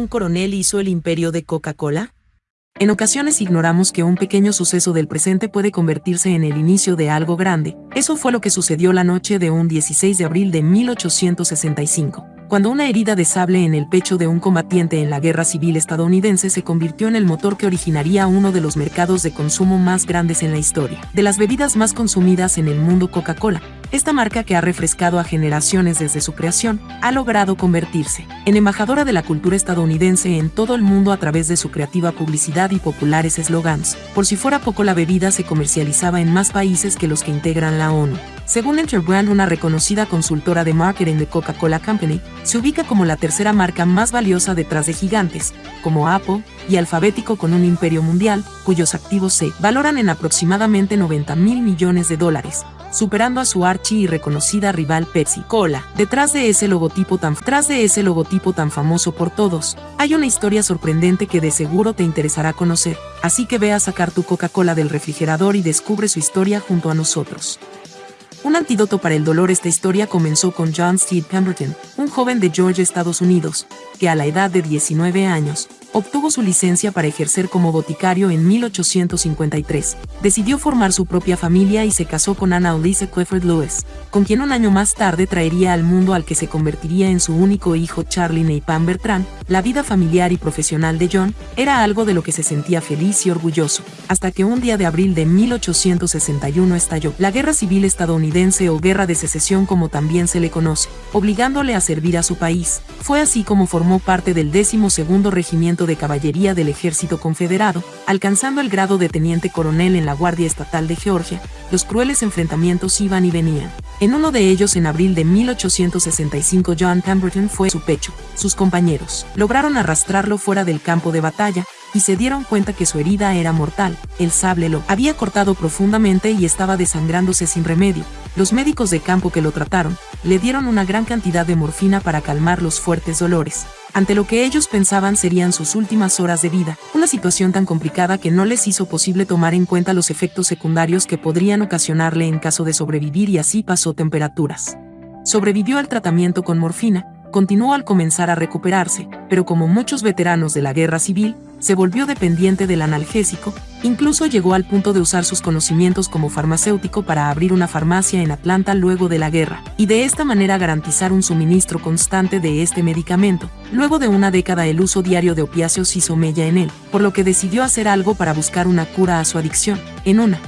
un coronel hizo el imperio de Coca-Cola? En ocasiones ignoramos que un pequeño suceso del presente puede convertirse en el inicio de algo grande. Eso fue lo que sucedió la noche de un 16 de abril de 1865 cuando una herida de sable en el pecho de un combatiente en la guerra civil estadounidense se convirtió en el motor que originaría uno de los mercados de consumo más grandes en la historia, de las bebidas más consumidas en el mundo Coca-Cola. Esta marca que ha refrescado a generaciones desde su creación, ha logrado convertirse en embajadora de la cultura estadounidense en todo el mundo a través de su creativa publicidad y populares eslogans. Por si fuera poco la bebida se comercializaba en más países que los que integran la ONU. Según Interbrand, una reconocida consultora de marketing de Coca-Cola Company, se ubica como la tercera marca más valiosa detrás de gigantes, como Apple y Alfabético con un imperio mundial, cuyos activos se valoran en aproximadamente 90 mil millones de dólares, superando a su archi y reconocida rival Pepsi Cola. Detrás de ese logotipo tan de ese logotipo tan famoso por todos, hay una historia sorprendente que de seguro te interesará conocer, así que ve a sacar tu Coca-Cola del refrigerador y descubre su historia junto a nosotros. Un antídoto para el dolor Esta historia comenzó con John Steed Pemberton, un joven de Georgia, Estados Unidos, que a la edad de 19 años, obtuvo su licencia para ejercer como boticario en 1853. Decidió formar su propia familia y se casó con Anna Elisa Clifford Lewis, con quien un año más tarde traería al mundo al que se convertiría en su único hijo Charlie Neipan Bertrand. La vida familiar y profesional de John era algo de lo que se sentía feliz y orgulloso, hasta que un día de abril de 1861 estalló la Guerra Civil estadounidense o Guerra de Secesión como también se le conoce, obligándole a servir a su país. Fue así como formó parte del 12 Regimiento de Caballería del Ejército Confederado, alcanzando el grado de teniente coronel en la Guardia Estatal de Georgia, los crueles enfrentamientos iban y venían. En uno de ellos, en abril de 1865, John Pemberton fue su pecho. Sus compañeros lograron arrastrarlo fuera del campo de batalla, y se dieron cuenta que su herida era mortal. El sable lo había cortado profundamente y estaba desangrándose sin remedio. Los médicos de campo que lo trataron le dieron una gran cantidad de morfina para calmar los fuertes dolores. Ante lo que ellos pensaban serían sus últimas horas de vida, una situación tan complicada que no les hizo posible tomar en cuenta los efectos secundarios que podrían ocasionarle en caso de sobrevivir y así pasó temperaturas. Sobrevivió al tratamiento con morfina, continuó al comenzar a recuperarse, pero como muchos veteranos de la guerra civil, se volvió dependiente del analgésico, incluso llegó al punto de usar sus conocimientos como farmacéutico para abrir una farmacia en Atlanta luego de la guerra, y de esta manera garantizar un suministro constante de este medicamento. Luego de una década el uso diario de opiáceos hizo mella en él, por lo que decidió hacer algo para buscar una cura a su adicción. En una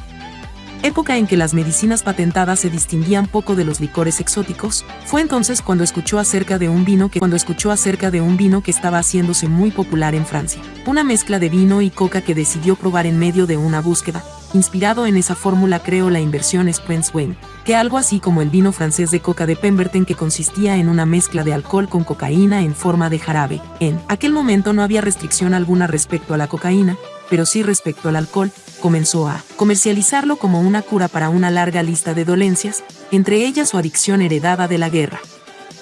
época en que las medicinas patentadas se distinguían poco de los licores exóticos, fue entonces cuando escuchó acerca de un vino que cuando escuchó acerca de un vino que estaba haciéndose muy popular en Francia, una mezcla de vino y coca que decidió probar en medio de una búsqueda. Inspirado en esa fórmula creó la inversión Spence Wayne, que algo así como el vino francés de coca de Pemberton que consistía en una mezcla de alcohol con cocaína en forma de jarabe. En aquel momento no había restricción alguna respecto a la cocaína, pero sí respecto al alcohol, comenzó a comercializarlo como una cura para una larga lista de dolencias, entre ellas su adicción heredada de la guerra.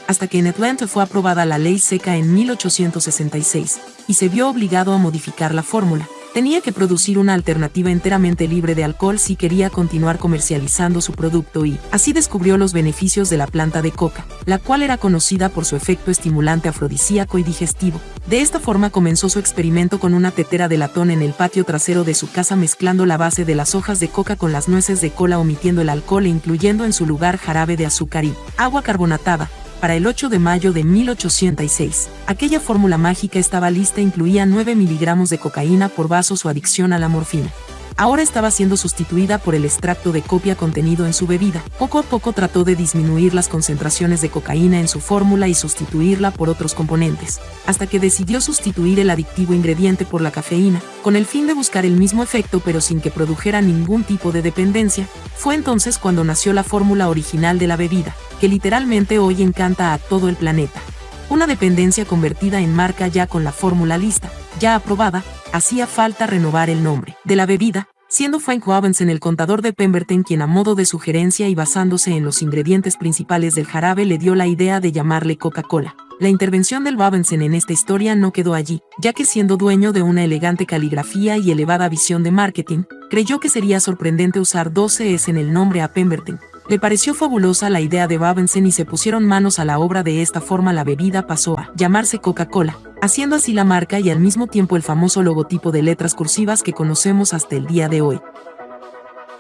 Hasta que en Atlanta fue aprobada la ley seca en 1866, y se vio obligado a modificar la fórmula, Tenía que producir una alternativa enteramente libre de alcohol si quería continuar comercializando su producto y así descubrió los beneficios de la planta de coca, la cual era conocida por su efecto estimulante afrodisíaco y digestivo. De esta forma comenzó su experimento con una tetera de latón en el patio trasero de su casa mezclando la base de las hojas de coca con las nueces de cola omitiendo el alcohol e incluyendo en su lugar jarabe de azúcar y agua carbonatada, para el 8 de mayo de 1806. Aquella fórmula mágica estaba lista e incluía 9 miligramos de cocaína por vaso su adicción a la morfina. Ahora estaba siendo sustituida por el extracto de copia contenido en su bebida. Poco a poco trató de disminuir las concentraciones de cocaína en su fórmula y sustituirla por otros componentes, hasta que decidió sustituir el adictivo ingrediente por la cafeína, con el fin de buscar el mismo efecto pero sin que produjera ningún tipo de dependencia. Fue entonces cuando nació la fórmula original de la bebida, que literalmente hoy encanta a todo el planeta. Una dependencia convertida en marca ya con la fórmula lista, ya aprobada, hacía falta renovar el nombre de la bebida, siendo Frank Robinson el contador de Pemberton quien a modo de sugerencia y basándose en los ingredientes principales del jarabe le dio la idea de llamarle Coca-Cola. La intervención del Robinson en esta historia no quedó allí, ya que siendo dueño de una elegante caligrafía y elevada visión de marketing, creyó que sería sorprendente usar 12 S en el nombre a Pemberton, le pareció fabulosa la idea de Babensen y se pusieron manos a la obra de esta forma la bebida pasó a llamarse Coca-Cola. haciendo así la marca y al mismo tiempo el famoso logotipo de letras cursivas que conocemos hasta el día de hoy.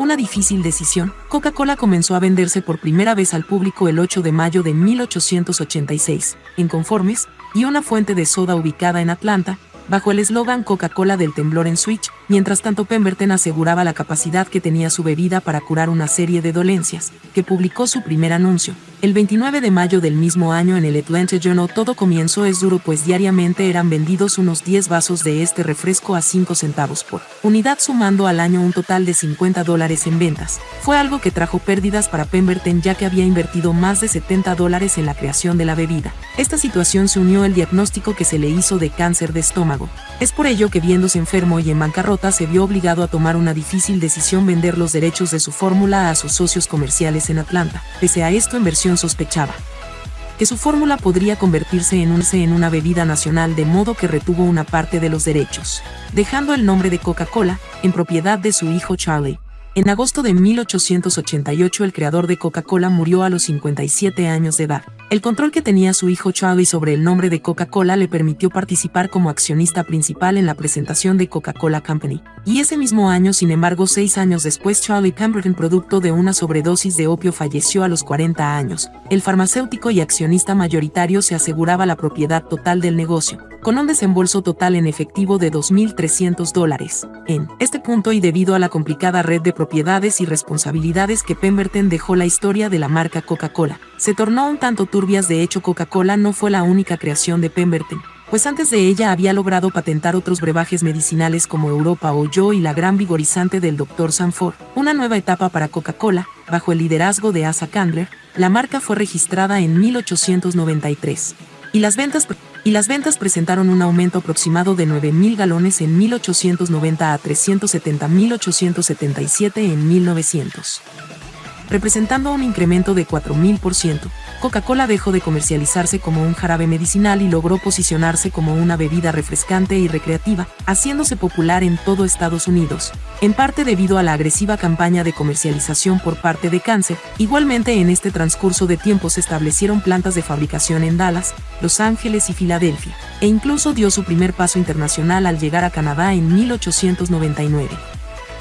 Una difícil decisión, Coca-Cola comenzó a venderse por primera vez al público el 8 de mayo de 1886, en Conformes, y una fuente de soda ubicada en Atlanta, bajo el eslogan Coca-Cola del temblor en Switch, mientras tanto Pemberton aseguraba la capacidad que tenía su bebida para curar una serie de dolencias, que publicó su primer anuncio. El 29 de mayo del mismo año en el Atlanta Journal todo comienzo es duro pues diariamente eran vendidos unos 10 vasos de este refresco a 5 centavos por unidad sumando al año un total de 50 dólares en ventas. Fue algo que trajo pérdidas para Pemberton ya que había invertido más de 70 dólares en la creación de la bebida. Esta situación se unió al diagnóstico que se le hizo de cáncer de estómago. Es por ello que viéndose enfermo y en bancarrota se vio obligado a tomar una difícil decisión vender los derechos de su fórmula a sus socios comerciales en Atlanta. Pese a esto en versión sospechaba que su fórmula podría convertirse en, un, en una bebida nacional de modo que retuvo una parte de los derechos, dejando el nombre de Coca-Cola en propiedad de su hijo Charlie. En agosto de 1888 el creador de Coca-Cola murió a los 57 años de edad. El control que tenía su hijo Charlie sobre el nombre de Coca-Cola le permitió participar como accionista principal en la presentación de Coca-Cola Company. Y ese mismo año, sin embargo, seis años después, Charlie Pemberton, producto de una sobredosis de opio, falleció a los 40 años. El farmacéutico y accionista mayoritario se aseguraba la propiedad total del negocio con un desembolso total en efectivo de 2.300 dólares. En este punto y debido a la complicada red de propiedades y responsabilidades que Pemberton dejó la historia de la marca Coca-Cola, se tornó un tanto turbias de hecho Coca-Cola no fue la única creación de Pemberton, pues antes de ella había logrado patentar otros brebajes medicinales como Europa o Yo y la gran vigorizante del Dr. Sanford. Una nueva etapa para Coca-Cola, bajo el liderazgo de Asa Candler, la marca fue registrada en 1893. Y las ventas y las ventas presentaron un aumento aproximado de 9.000 galones en 1890 a 370.877 en 1900 representando un incremento de 4.000%. Coca-Cola dejó de comercializarse como un jarabe medicinal y logró posicionarse como una bebida refrescante y recreativa, haciéndose popular en todo Estados Unidos, en parte debido a la agresiva campaña de comercialización por parte de Cáncer. Igualmente en este transcurso de tiempo se establecieron plantas de fabricación en Dallas, Los Ángeles y Filadelfia, e incluso dio su primer paso internacional al llegar a Canadá en 1899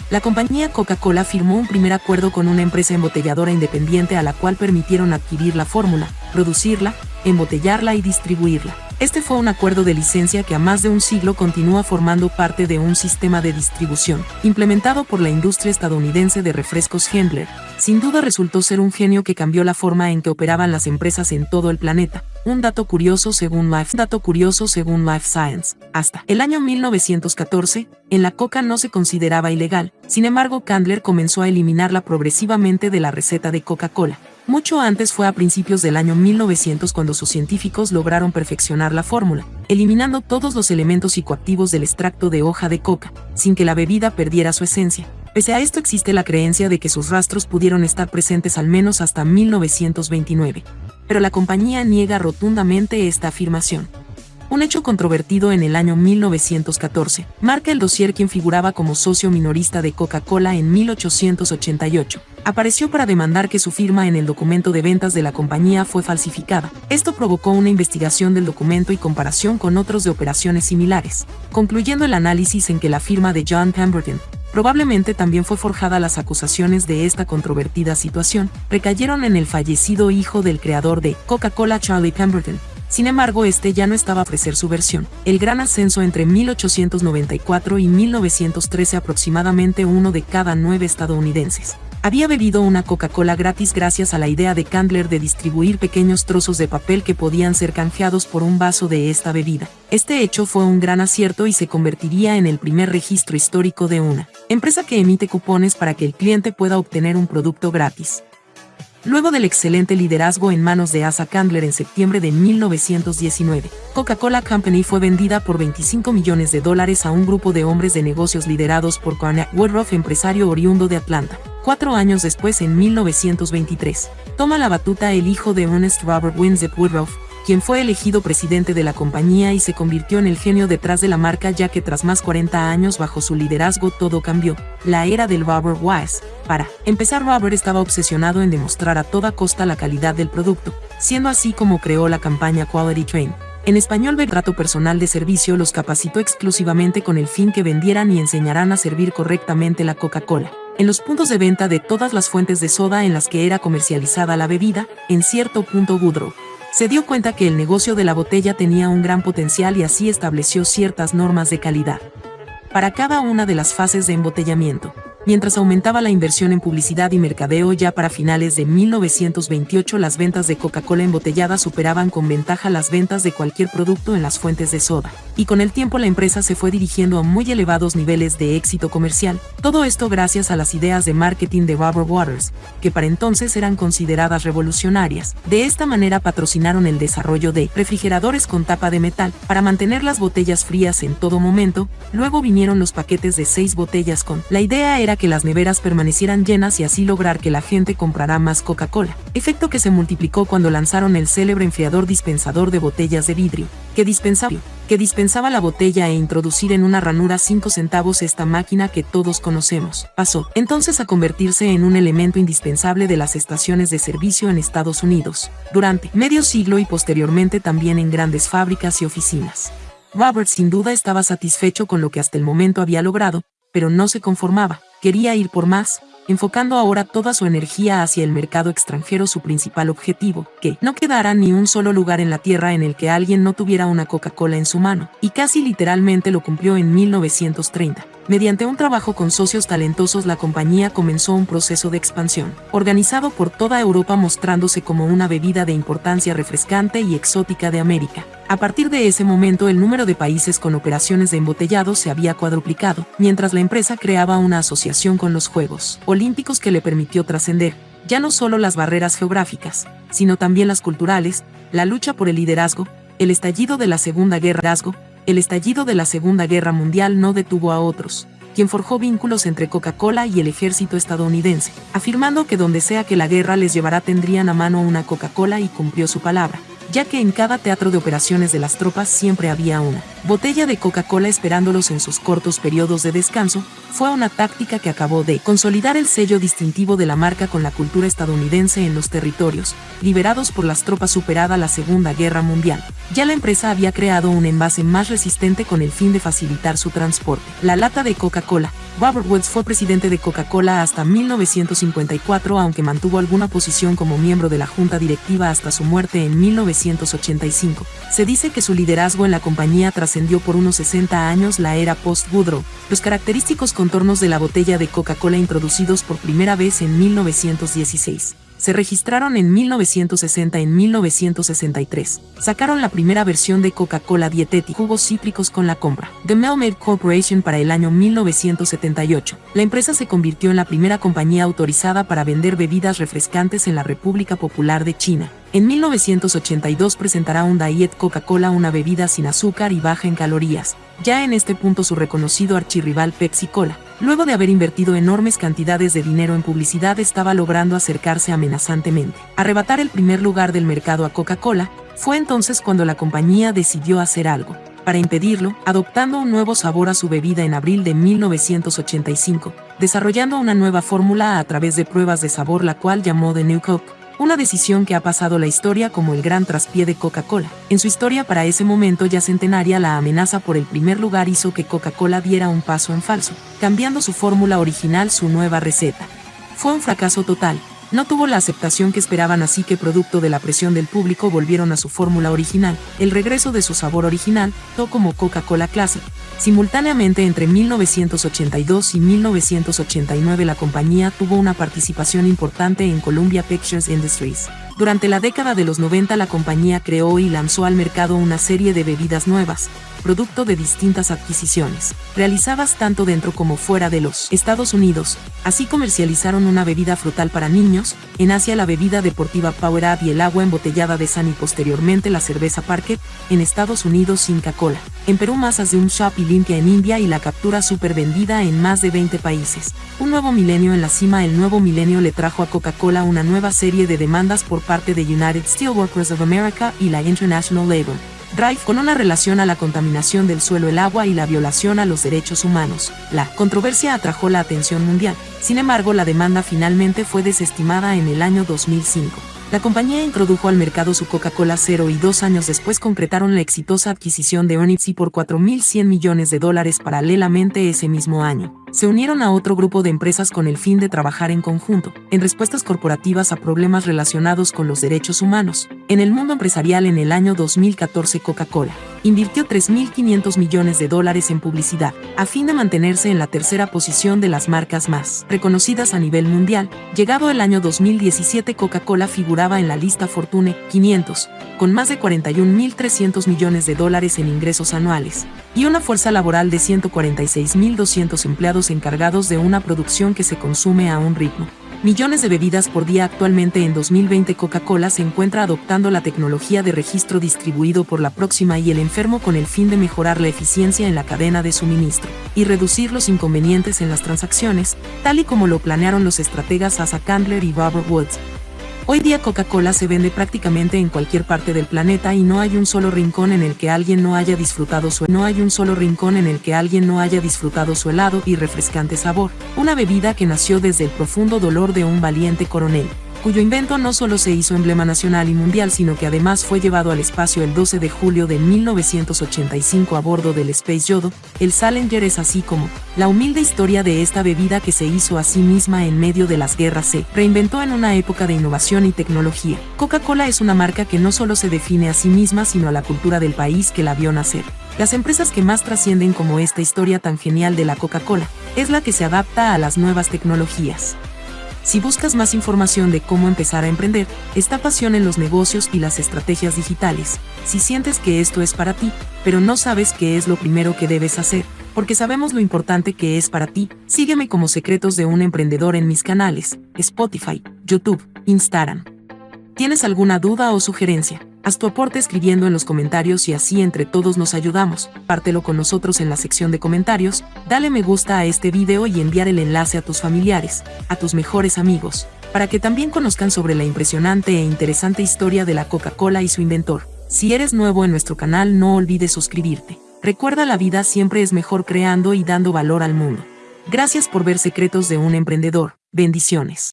la compañía Coca-Cola firmó un primer acuerdo con una empresa embotelladora independiente a la cual permitieron adquirir la fórmula, producirla, embotellarla y distribuirla. Este fue un acuerdo de licencia que a más de un siglo continúa formando parte de un sistema de distribución, implementado por la industria estadounidense de refrescos Hendler. Sin duda resultó ser un genio que cambió la forma en que operaban las empresas en todo el planeta. Un dato curioso según Life, dato curioso según Life Science. Hasta el año 1914, en la coca no se consideraba ilegal, sin embargo Candler comenzó a eliminarla progresivamente de la receta de Coca-Cola. Mucho antes fue a principios del año 1900 cuando sus científicos lograron perfeccionar la fórmula, eliminando todos los elementos psicoactivos del extracto de hoja de coca, sin que la bebida perdiera su esencia. Pese a esto existe la creencia de que sus rastros pudieron estar presentes al menos hasta 1929. Pero la compañía niega rotundamente esta afirmación un hecho controvertido en el año 1914, marca el dossier quien figuraba como socio minorista de Coca-Cola en 1888. Apareció para demandar que su firma en el documento de ventas de la compañía fue falsificada. Esto provocó una investigación del documento y comparación con otros de operaciones similares, concluyendo el análisis en que la firma de John Pemberton, Probablemente también fue forjada las acusaciones de esta controvertida situación, recayeron en el fallecido hijo del creador de Coca-Cola Charlie Pemberton, sin embargo, este ya no estaba a ofrecer su versión. El gran ascenso entre 1894 y 1913 aproximadamente uno de cada nueve estadounidenses había bebido una Coca-Cola gratis gracias a la idea de Candler de distribuir pequeños trozos de papel que podían ser canjeados por un vaso de esta bebida. Este hecho fue un gran acierto y se convertiría en el primer registro histórico de una empresa que emite cupones para que el cliente pueda obtener un producto gratis. Luego del excelente liderazgo en manos de Asa Candler en septiembre de 1919, Coca-Cola Company fue vendida por 25 millones de dólares a un grupo de hombres de negocios liderados por Cornell Woodruff, empresario oriundo de Atlanta. Cuatro años después, en 1923, toma la batuta el hijo de Ernest Robert Winsett Woodruff, quien fue elegido presidente de la compañía y se convirtió en el genio detrás de la marca ya que tras más 40 años bajo su liderazgo todo cambió, la era del Robert Wise. Para empezar Robert estaba obsesionado en demostrar a toda costa la calidad del producto, siendo así como creó la campaña Quality Train, En español, Vertrato Personal de Servicio los capacitó exclusivamente con el fin que vendieran y enseñarán a servir correctamente la Coca-Cola. En los puntos de venta de todas las fuentes de soda en las que era comercializada la bebida, en cierto punto Woodrow se dio cuenta que el negocio de la botella tenía un gran potencial y así estableció ciertas normas de calidad para cada una de las fases de embotellamiento mientras aumentaba la inversión en publicidad y mercadeo ya para finales de 1928 las ventas de Coca-Cola embotellada superaban con ventaja las ventas de cualquier producto en las fuentes de soda, y con el tiempo la empresa se fue dirigiendo a muy elevados niveles de éxito comercial, todo esto gracias a las ideas de marketing de Robert Waters, que para entonces eran consideradas revolucionarias. De esta manera patrocinaron el desarrollo de refrigeradores con tapa de metal para mantener las botellas frías en todo momento, luego vinieron los paquetes de seis botellas con. La idea era que las neveras permanecieran llenas y así lograr que la gente comprara más Coca-Cola, efecto que se multiplicó cuando lanzaron el célebre enfriador dispensador de botellas de vidrio, que dispensaba, que dispensaba la botella e introducir en una ranura 5 centavos esta máquina que todos conocemos. Pasó entonces a convertirse en un elemento indispensable de las estaciones de servicio en Estados Unidos, durante medio siglo y posteriormente también en grandes fábricas y oficinas. Robert sin duda estaba satisfecho con lo que hasta el momento había logrado, pero no se conformaba quería ir por más, enfocando ahora toda su energía hacia el mercado extranjero su principal objetivo, que no quedara ni un solo lugar en la Tierra en el que alguien no tuviera una Coca-Cola en su mano, y casi literalmente lo cumplió en 1930. Mediante un trabajo con socios talentosos la compañía comenzó un proceso de expansión, organizado por toda Europa mostrándose como una bebida de importancia refrescante y exótica de América. A partir de ese momento el número de países con operaciones de embotellado se había cuadruplicado, mientras la empresa creaba una asociación con los Juegos Olímpicos que le permitió trascender, ya no solo las barreras geográficas, sino también las culturales, la lucha por el liderazgo, el estallido de la Segunda Guerra, el estallido de la Segunda Guerra Mundial no detuvo a otros, quien forjó vínculos entre Coca-Cola y el ejército estadounidense, afirmando que donde sea que la guerra les llevará tendrían a mano una Coca-Cola y cumplió su palabra ya que en cada teatro de operaciones de las tropas siempre había una botella de Coca-Cola esperándolos en sus cortos periodos de descanso, fue una táctica que acabó de consolidar el sello distintivo de la marca con la cultura estadounidense en los territorios, liberados por las tropas superada la Segunda Guerra Mundial. Ya la empresa había creado un envase más resistente con el fin de facilitar su transporte. La lata de Coca-Cola, Robert Woods fue presidente de Coca-Cola hasta 1954, aunque mantuvo alguna posición como miembro de la junta directiva hasta su muerte en 1985. Se dice que su liderazgo en la compañía trascendió por unos 60 años la era post-Woodrow. Los característicos contornos de la botella de Coca-Cola introducidos por primera vez en 1916 se registraron en 1960 y en 1963. Sacaron la primera versión de Coca-Cola dietética jugos cítricos con la compra de Melmaid Corporation para el año 1978. La empresa se convirtió en la primera compañía autorizada para vender bebidas refrescantes en la República Popular de China. En 1982 presentará un Diet Coca-Cola, una bebida sin azúcar y baja en calorías. Ya en este punto su reconocido archirrival Pepsi Cola, luego de haber invertido enormes cantidades de dinero en publicidad, estaba logrando acercarse amenazantemente. Arrebatar el primer lugar del mercado a Coca-Cola, fue entonces cuando la compañía decidió hacer algo. Para impedirlo, adoptando un nuevo sabor a su bebida en abril de 1985, desarrollando una nueva fórmula a través de pruebas de sabor la cual llamó The New Coke una decisión que ha pasado la historia como el gran traspié de Coca-Cola. En su historia para ese momento ya centenaria, la amenaza por el primer lugar hizo que Coca-Cola diera un paso en falso, cambiando su fórmula original, su nueva receta. Fue un fracaso total, no tuvo la aceptación que esperaban así que producto de la presión del público volvieron a su fórmula original, el regreso de su sabor original, to como Coca-Cola Classic. Simultáneamente entre 1982 y 1989 la compañía tuvo una participación importante en Columbia Pictures Industries. Durante la década de los 90 la compañía creó y lanzó al mercado una serie de bebidas nuevas, producto de distintas adquisiciones, realizadas tanto dentro como fuera de los Estados Unidos. Así comercializaron una bebida frutal para niños, en Asia la bebida deportiva Power Up y el agua embotellada de San y posteriormente la cerveza Parket, en Estados Unidos Inca Cola. En Perú masas de un shop y limpia en India y la captura super vendida en más de 20 países. Un nuevo milenio en la cima el nuevo milenio le trajo a Coca-Cola una nueva serie de demandas por parte de United Steelworkers of America y la International Labor Drive con una relación a la contaminación del suelo, el agua y la violación a los derechos humanos. La controversia atrajo la atención mundial. Sin embargo, la demanda finalmente fue desestimada en el año 2005. La compañía introdujo al mercado su Coca-Cola Cero y dos años después concretaron la exitosa adquisición de Onixy por 4.100 millones de dólares paralelamente ese mismo año. Se unieron a otro grupo de empresas con el fin de trabajar en conjunto, en respuestas corporativas a problemas relacionados con los derechos humanos. En el mundo empresarial en el año 2014 Coca-Cola invirtió 3.500 millones de dólares en publicidad, a fin de mantenerse en la tercera posición de las marcas más reconocidas a nivel mundial. Llegado el año 2017 Coca-Cola figuraba en la lista Fortune 500, con más de 41.300 millones de dólares en ingresos anuales, y una fuerza laboral de 146.200 empleados encargados de una producción que se consume a un ritmo millones de bebidas por día actualmente en 2020 Coca-Cola se encuentra adoptando la tecnología de registro distribuido por la próxima y el enfermo con el fin de mejorar la eficiencia en la cadena de suministro y reducir los inconvenientes en las transacciones, tal y como lo planearon los estrategas Asa Candler y Robert Woods, Hoy día Coca-Cola se vende prácticamente en cualquier parte del planeta y no hay un solo rincón en el que alguien no haya disfrutado su no hay un solo rincón en el que alguien no haya disfrutado su helado y refrescante sabor, una bebida que nació desde el profundo dolor de un valiente coronel cuyo invento no solo se hizo emblema nacional y mundial, sino que además fue llevado al espacio el 12 de julio de 1985 a bordo del Space Yodo, el Challenger es así como la humilde historia de esta bebida que se hizo a sí misma en medio de las guerras se reinventó en una época de innovación y tecnología. Coca-Cola es una marca que no solo se define a sí misma, sino a la cultura del país que la vio nacer. Las empresas que más trascienden como esta historia tan genial de la Coca-Cola es la que se adapta a las nuevas tecnologías. Si buscas más información de cómo empezar a emprender, esta pasión en los negocios y las estrategias digitales, si sientes que esto es para ti, pero no sabes qué es lo primero que debes hacer, porque sabemos lo importante que es para ti, sígueme como Secretos de un Emprendedor en mis canales, Spotify, YouTube, Instagram. ¿Tienes alguna duda o sugerencia? Haz tu aporte escribiendo en los comentarios y así entre todos nos ayudamos. Pártelo con nosotros en la sección de comentarios, dale me gusta a este video y enviar el enlace a tus familiares, a tus mejores amigos, para que también conozcan sobre la impresionante e interesante historia de la Coca-Cola y su inventor. Si eres nuevo en nuestro canal no olvides suscribirte. Recuerda la vida siempre es mejor creando y dando valor al mundo. Gracias por ver Secretos de un Emprendedor. Bendiciones.